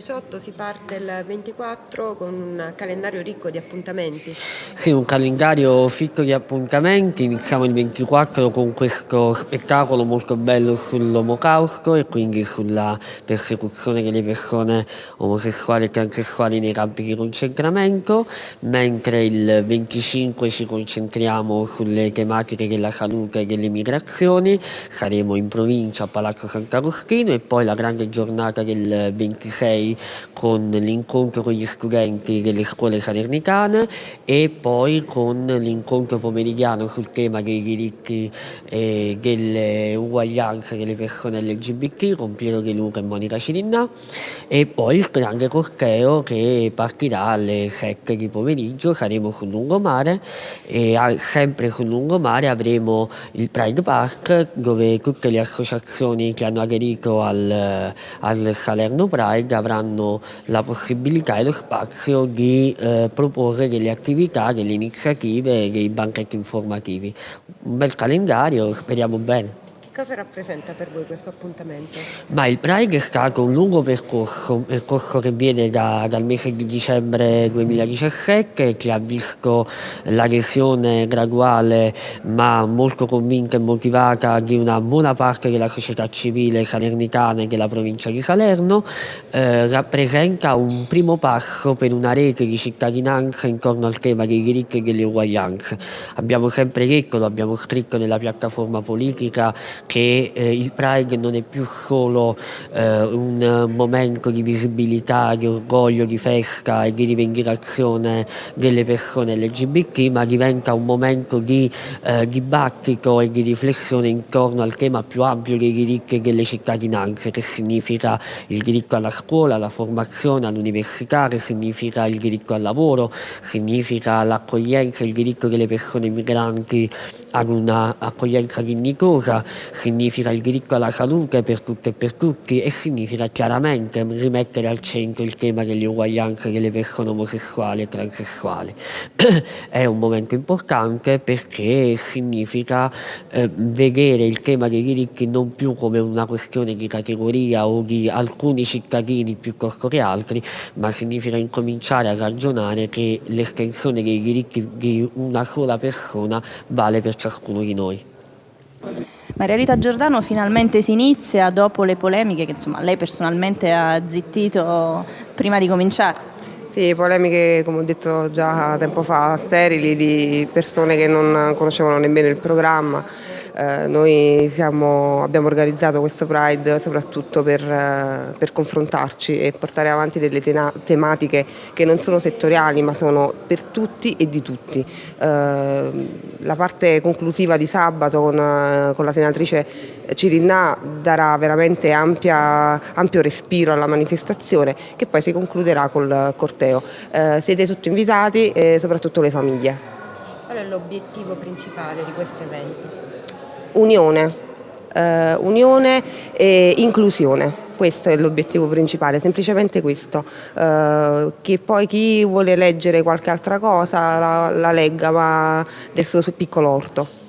2018 si parte il 24 con un calendario ricco di appuntamenti. Sì, un calendario fitto di appuntamenti, iniziamo il 24 con questo spettacolo molto bello sull'omocausto e quindi sulla persecuzione delle persone omosessuali e transessuali nei campi di concentramento, mentre il 25 ci concentriamo sulle tematiche della salute e delle migrazioni, saremo in provincia a Palazzo Sant'Agostino e poi la grande giornata del 26 con l'incontro con gli studenti delle scuole salernitane e poi con l'incontro pomeridiano sul tema dei diritti e delle uguaglianze delle persone LGBT con Piero De Luca e Monica Cirinnà e poi il grande corteo che partirà alle 7 di pomeriggio, saremo sul lungomare e sempre sul lungomare avremo il Pride Park dove tutte le associazioni che hanno aderito al, al Salerno Pride avranno la possibilità e lo spazio di eh, proporre delle attività, delle iniziative, dei banchetti informativi. Un bel calendario, speriamo bene. Cosa rappresenta per voi questo appuntamento? Ma il Pride è stato un lungo percorso, un percorso che viene da, dal mese di dicembre 2017 che ha visto l'adesione graduale ma molto convinta e motivata di una buona parte della società civile salernitana e della provincia di Salerno, eh, rappresenta un primo passo per una rete di cittadinanza intorno al tema dei diritti e delle uguaglianze. Abbiamo sempre detto, lo abbiamo scritto nella piattaforma politica, che eh, il Pride non è più solo eh, un momento di visibilità, di orgoglio, di festa e di rivendicazione delle persone LGBT, ma diventa un momento di eh, dibattito e di riflessione intorno al tema più ampio dei diritti e delle cittadinanze, che significa il diritto alla scuola, alla formazione, all'università, che significa il diritto al lavoro, significa l'accoglienza, il diritto delle persone migranti ad un'accoglienza dignitosa, significa il diritto alla salute per tutte e per tutti e significa chiaramente rimettere al centro il tema delle uguaglianze delle persone omosessuali e transessuali. È un momento importante perché significa eh, vedere il tema dei diritti non più come una questione di categoria o di alcuni cittadini piuttosto che altri, ma significa incominciare a ragionare che l'estensione dei diritti di una sola persona vale per ciascuno di noi. Maria Rita Giordano finalmente si inizia dopo le polemiche che insomma, lei personalmente ha zittito prima di cominciare. Sì, polemiche, come ho detto già tempo fa, sterili di persone che non conoscevano nemmeno il programma. Eh, noi siamo, abbiamo organizzato questo Pride soprattutto per, eh, per confrontarci e portare avanti delle tematiche che non sono settoriali ma sono per tutti e di tutti. Eh, la parte conclusiva di sabato con, eh, con la senatrice Cirinnà darà veramente ampia, ampio respiro alla manifestazione che poi si concluderà col corteo corteo. Eh, siete tutti invitati e soprattutto le famiglie. Qual è l'obiettivo principale di questo evento? Unione. Uh, unione e inclusione, questo è l'obiettivo principale, semplicemente questo, uh, che poi chi vuole leggere qualche altra cosa la, la legga ma del suo piccolo orto.